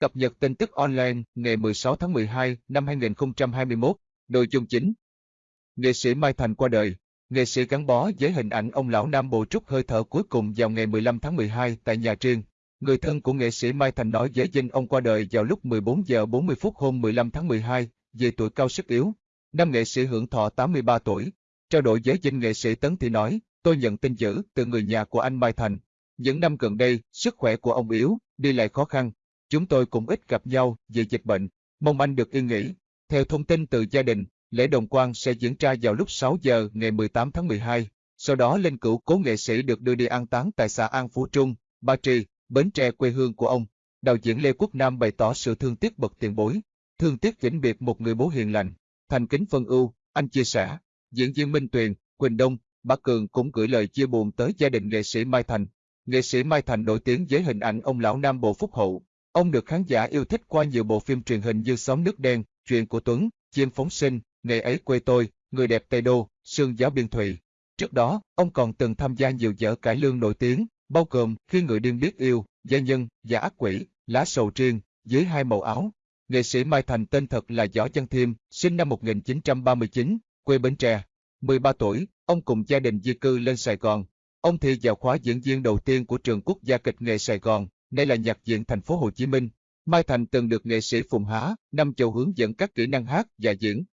Cập nhật tin tức online ngày 16 tháng 12 năm 2021, nội dung chính. Nghệ sĩ Mai Thành qua đời, nghệ sĩ gắn bó với hình ảnh ông lão Nam Bộ trúc hơi thở cuối cùng vào ngày 15 tháng 12 tại nhà riêng. Người thân của nghệ sĩ Mai Thành nói với dinh ông qua đời vào lúc 14 giờ 40 phút hôm 15 tháng 12, về tuổi cao sức yếu. Nam nghệ sĩ hưởng thọ 83 tuổi. Trao đổi với dinh nghệ sĩ Tấn Thị nói, tôi nhận tin dữ từ người nhà của anh Mai Thành. Những năm gần đây, sức khỏe của ông yếu, đi lại khó khăn, Chúng tôi cũng ít gặp nhau vì dịch bệnh, mong anh được yên nghỉ. Theo thông tin từ gia đình, lễ đồng quan sẽ diễn ra vào lúc 6 giờ ngày 18 tháng 12. Sau đó linh cữu cố nghệ sĩ được đưa đi an táng tại xã An Phú Trung, Ba Trì, Bến Tre quê hương của ông. Đạo diễn Lê Quốc Nam bày tỏ sự thương tiếc bậc tiền bối, thương tiếc vĩnh biệt một người bố hiền lành, thành kính phân ưu, anh chia sẻ. Diễn viên Minh Tuyền, Quỳnh Đông, bá Cường cũng gửi lời chia buồn tới gia đình nghệ sĩ Mai Thành. Nghệ sĩ Mai Thành nổi tiếng với hình ảnh ông lão Nam Bộ Phúc Hậu, Ông được khán giả yêu thích qua nhiều bộ phim truyền hình như Xóm nước đen, Chuyện của Tuấn, Chim phóng sinh, Ngày ấy quê tôi, Người đẹp Tây Đô, Sương giáo biên thủy. Trước đó, ông còn từng tham gia nhiều dở cải lương nổi tiếng, bao gồm Khi người điên biết yêu, Gia nhân giả Ác quỷ, Lá sầu riêng, Dưới hai màu áo. Nghệ sĩ Mai Thành tên thật là Võ Văn Thiêm, sinh năm 1939, quê Bến Tre. 13 tuổi, ông cùng gia đình di cư lên Sài Gòn. Ông thi vào khóa diễn viên đầu tiên của trường quốc gia kịch nghệ Sài Gòn, nay là nhạc viện thành phố Hồ Chí Minh. Mai Thành từng được nghệ sĩ Phùng Há, năm châu hướng dẫn các kỹ năng hát và diễn.